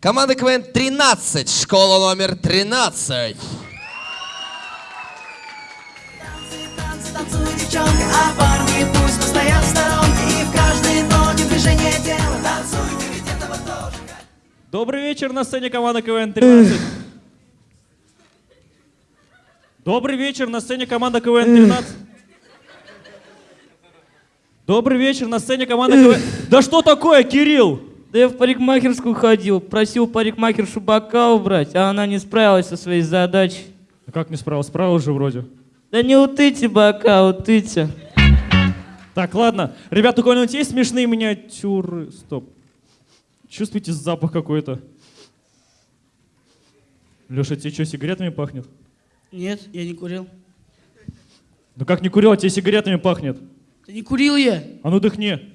Команда КВН 13, школа номер 13. Танцы, танцуй, девчонка, а парни пусть постоят в сторонке И в каждой ноте движение тела Танцуйте, ведь этого тоже Добрый вечер на сцене команда КВН 13. Добрый вечер на сцене команда КВН 13. Добрый вечер на сцене команда КВН. Да что такое, Кирилл? Да я в парикмахерскую ходил, просил парикмахершу бока убрать, а она не справилась со своей задачей. А Как не справился? Справился же вроде. Да не утыте бока, утыте. Так, ладно. Ребят, у кого-нибудь есть смешные миниатюры? Стоп. Чувствуете запах какой-то? Леша, тебе что, сигаретами пахнет? Нет, я не курил. Ну как не курил, а тебе сигаретами пахнет? Да не курил я. А ну дыхни.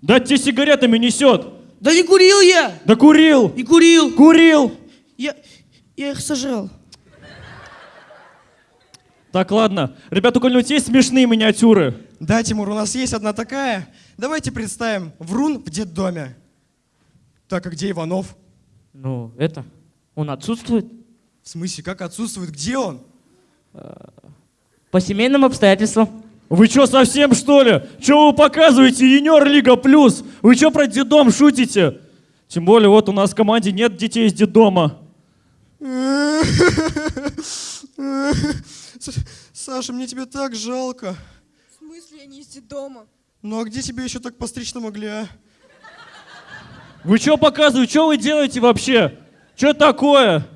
Да тебе сигаретами несет. Да не курил я! Да курил! Не курил! Курил! Я, я их сожрал. Так, ладно. Ребята, у кого-нибудь есть смешные миниатюры? Да, Тимур, у нас есть одна такая. Давайте представим. Врун в детдоме. Так, а где Иванов? Ну, это, он отсутствует В смысле, как отсутствует? Где он? по семейным обстоятельствам. Вы что, совсем что ли? Что вы показываете? Юниор Лига Плюс. Вы что про детдом шутите? Тем более, вот у нас в команде нет детей из детдома. С- Саша, мне тебя так жалко. В смысле, я не из дома? Ну а где тебе еще так постричь-то могли, а? Вы что показываете? Что вы делаете вообще? Что такое?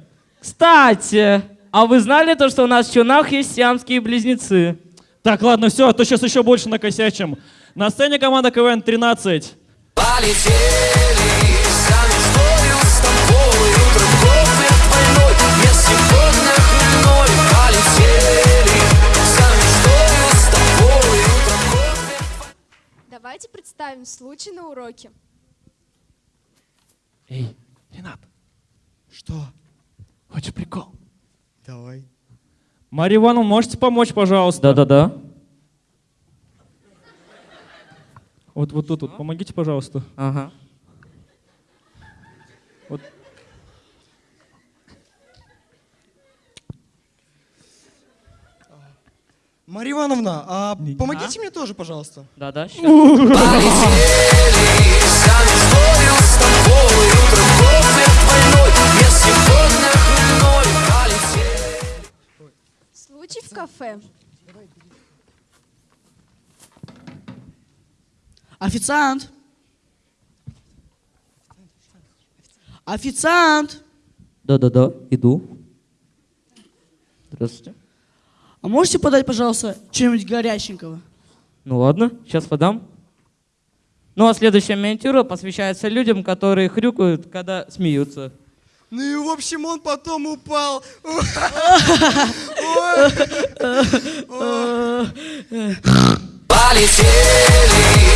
Кстати, а вы знали то, что у нас в Чунах есть сиамские близнецы? Так, ладно, все, а то сейчас еще больше накосячим. На сцене команда КВН 13. Полетели Давайте представим случай на уроке. Эй, Ренат, Что? хочешь прикол? Давай. Марья Ивановна, можете помочь, пожалуйста? Да-да-да. Вот, вот тут, вот, помогите, пожалуйста. Ага. Марья Ивановна, а помогите мне тоже, пожалуйста. Да-да, щас. в кафе. Официант! Официант! Да-да-да, иду. Здравствуйте. А можете подать, пожалуйста, что-нибудь горяченького? Ну ладно, сейчас подам. Ну а следующая миниатюра посвящается людям, которые хрюкают, когда смеются. Ну и в общем он потом упал. Полетели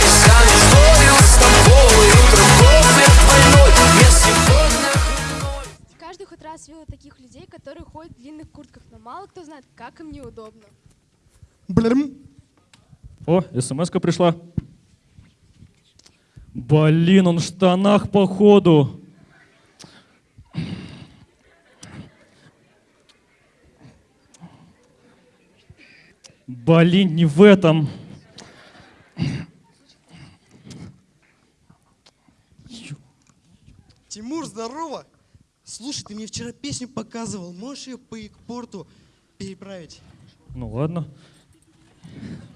сами в историю с тобой Утром кофе двойной Я сегодня хмельной Каждый хоть раз видел таких людей, которые ходят в длинных куртках, но мало кто знает, как им неудобно. Блин. О, смс-ка пришла. Блин, он в штанах, походу. Блин, не в этом. Тимур, здорово. Слушай, ты мне вчера песню показывал. Можешь ее по экпорту переправить? Ну ладно.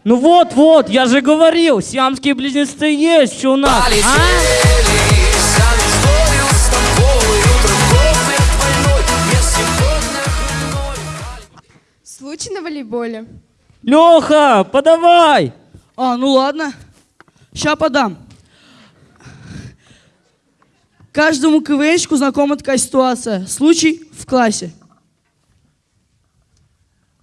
Ну вот-вот, я же говорил, сиамские близнецы есть у нас. А? Полетели хмельной Случай на волейболе. Леха, подавай! А, ну ладно. Ща подам. Каждому КВНщику знакома такая ситуация. Случай в классе.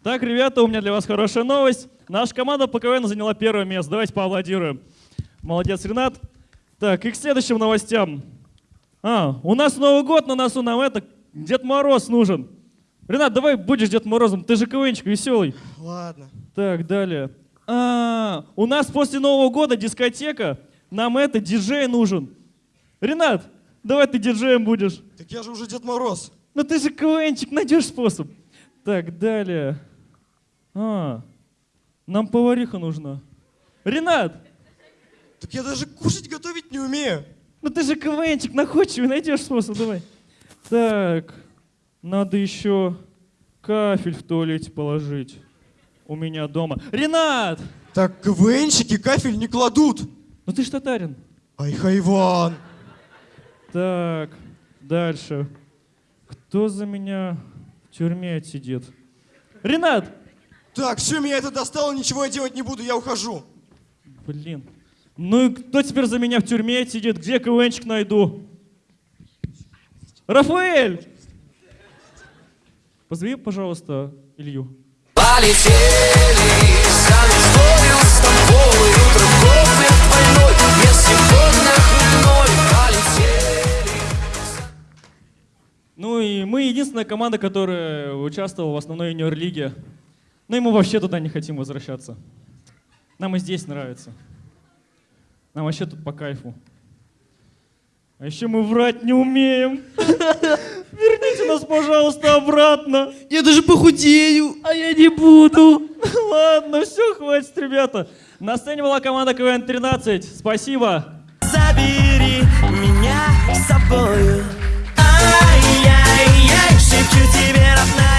Так, ребята, у меня для вас хорошая новость. Наша команда по КВН заняла первое место. Давайте поаплодируем. Молодец, Ренат. Так, и к следующим новостям. А, у нас Новый год на носу, нам это, Дед Мороз нужен. Ренат, давай будешь Дед Морозом, ты же КВНчик веселый. Ладно. Так, далее. А, у нас после Нового года дискотека, нам это, диджей нужен. Ренат, Давай ты диджеем будешь. Так я же уже Дед Мороз. Ну ты же КВНчик, найдешь способ. Так, далее. А, нам повариха нужна. Ренат, Так я даже кушать готовить не умею. ну ты же КВНчик, находчивый, найдешь способ, давай. Так, надо еще кафель в туалете положить. У меня дома. Ренат! Так КВНщики кафель не кладут. Ну ты ж татарин. Ай, Хайван. Так, дальше. Кто за меня в тюрьме отсидит? Ренат! Так, все, меня это достало, ничего я делать не буду, я ухожу. Блин. Ну и кто теперь за меня в тюрьме сидит? Где КВНчик найду? Рафаэль! Позови, пожалуйста, Илью. Полетели мечтой с тобой Утром кофе хмельной Полетели Ну и мы единственная команда, которая участвовала в основной юниор-лиге. Ну и мы вообще туда не хотим возвращаться. Нам и здесь нравится. Нам вообще тут по кайфу. А еще мы врать не умеем. Верните нас, пожалуйста, обратно. Я даже похудею. А я не буду. Ладно, все, хватит, ребята. На сцене была команда КВН-13. Спасибо. Забери меня с собою. Ай-яй-яй, шепчу тебе, родная.